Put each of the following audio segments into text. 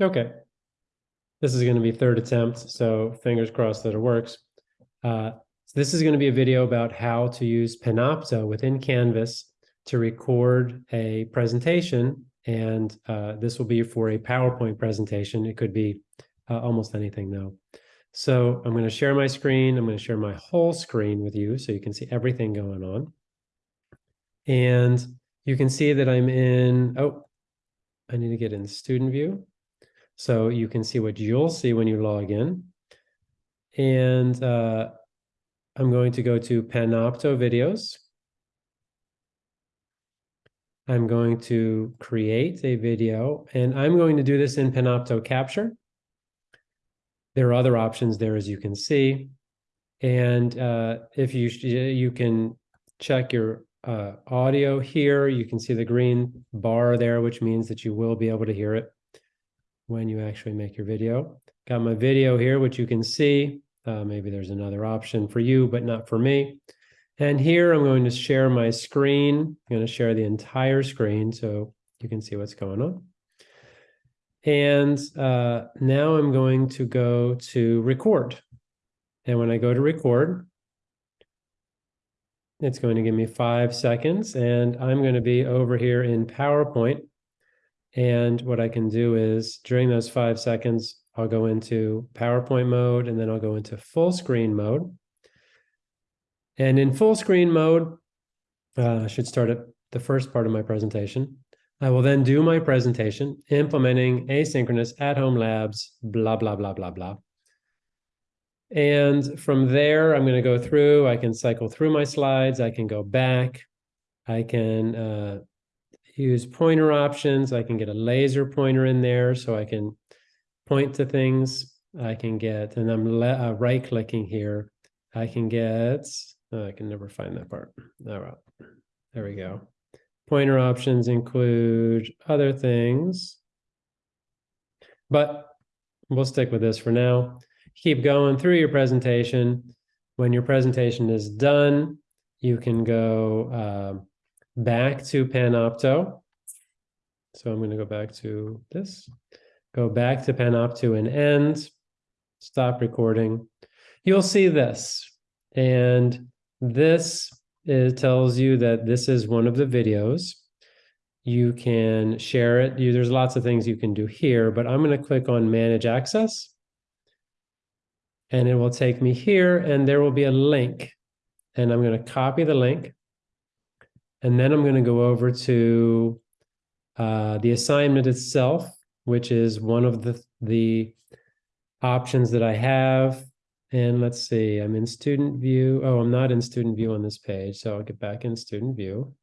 Okay. This is going to be third attempt, so fingers crossed that it works. Uh, so this is going to be a video about how to use Panopto within Canvas to record a presentation. And uh, this will be for a PowerPoint presentation. It could be uh, almost anything though. So I'm going to share my screen. I'm going to share my whole screen with you so you can see everything going on. And you can see that I'm in, oh, I need to get in student view. So you can see what you'll see when you log in. And uh, I'm going to go to Panopto videos. I'm going to create a video and I'm going to do this in Panopto Capture. There are other options there, as you can see. And uh, if you, you can check your uh, audio here, you can see the green bar there, which means that you will be able to hear it when you actually make your video. Got my video here, which you can see. Uh, maybe there's another option for you, but not for me. And here I'm going to share my screen. I'm going to share the entire screen so you can see what's going on. And uh, now I'm going to go to record. And when I go to record, it's going to give me five seconds and I'm going to be over here in PowerPoint. And what I can do is during those five seconds, I'll go into PowerPoint mode and then I'll go into full screen mode. And in full screen mode, uh, I should start at the first part of my presentation. I will then do my presentation implementing asynchronous at-home labs, blah, blah, blah, blah, blah. And from there, I'm going to go through, I can cycle through my slides, I can go back, I can uh, use pointer options, I can get a laser pointer in there so I can point to things, I can get, and I'm uh, right clicking here, I can get, oh, I can never find that part. All right, there we go. Pointer options include other things, but we'll stick with this for now. Keep going through your presentation. When your presentation is done, you can go uh, back to Panopto. So I'm going to go back to this, go back to Panopto and end, stop recording. You'll see this, and this it tells you that this is one of the videos. You can share it. You, there's lots of things you can do here, but I'm going to click on Manage Access. And it will take me here, and there will be a link. And I'm going to copy the link. And then I'm going to go over to uh, the assignment itself, which is one of the, the options that I have. And let's see, I'm in student view. Oh, I'm not in student view on this page, so I'll get back in student view.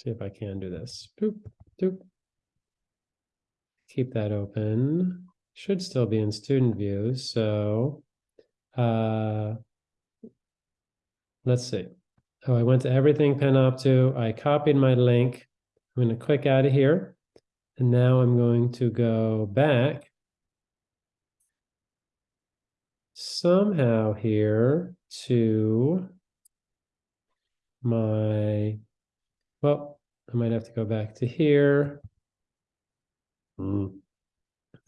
See if I can do this. Boop, boop. Keep that open. Should still be in student view. So uh, let's see. Oh, I went to everything Panopto. I copied my link. I'm going to click out of here. And now I'm going to go back somehow here to my, well, I might have to go back to here. Mm.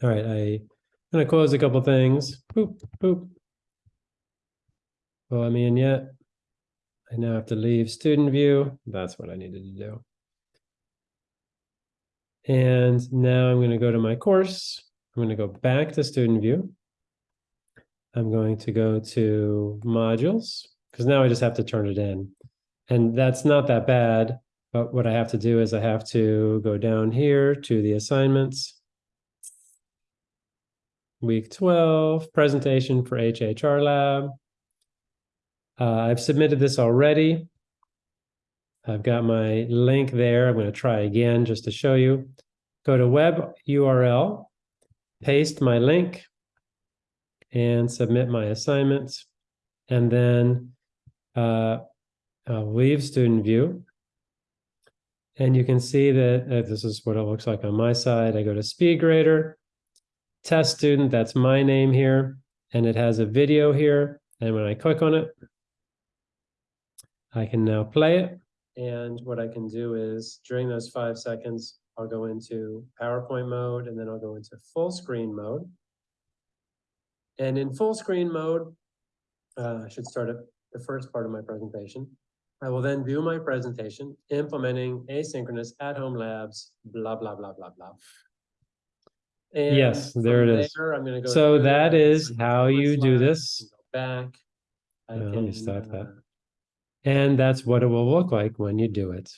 All right, I'm going to close a couple things. Boop, boop. Well, I'm in yet. I now have to leave student view. That's what I needed to do. And now I'm going to go to my course. I'm going to go back to student view. I'm going to go to modules because now I just have to turn it in. And that's not that bad. But what I have to do is I have to go down here to the assignments. Week 12, presentation for HHR Lab. Uh, I've submitted this already. I've got my link there. I'm going to try again just to show you. Go to web URL, paste my link, and submit my assignments. And then uh, I'll leave student view. And you can see that uh, this is what it looks like on my side. I go to SpeedGrader, test student, that's my name here, and it has a video here. And when I click on it, I can now play it. And what I can do is during those five seconds, I'll go into PowerPoint mode and then I'll go into full screen mode. And in full screen mode, uh, I should start at the first part of my presentation. I will then view my presentation, implementing asynchronous at-home labs, blah, blah, blah, blah, blah. And Yes, there it is. there, I'm gonna go. So that can is how you do this. go Back. I Uh, let me stop that. And that's what it will look like when you do it.